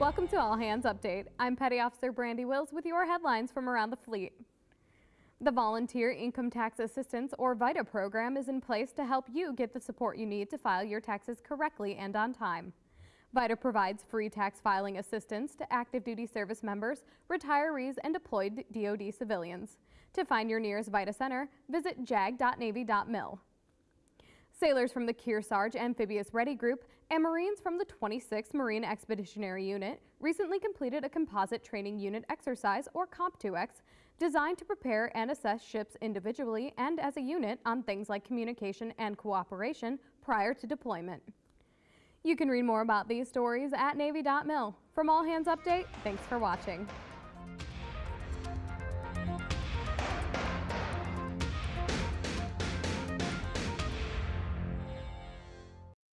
Welcome to All Hands Update. I'm Petty Officer Brandy Wills with your headlines from around the fleet. The Volunteer Income Tax Assistance or VITA program is in place to help you get the support you need to file your taxes correctly and on time. VITA provides free tax filing assistance to active duty service members, retirees, and deployed DoD civilians. To find your nearest VITA center, visit jag.navy.mil. Sailors from the Kearsarge Amphibious Ready Group and Marines from the 26th Marine Expeditionary Unit recently completed a composite training unit exercise, or COMPTUEX, designed to prepare and assess ships individually and as a unit on things like communication and cooperation prior to deployment. You can read more about these stories at Navy.mil. From All Hands Update, thanks for watching.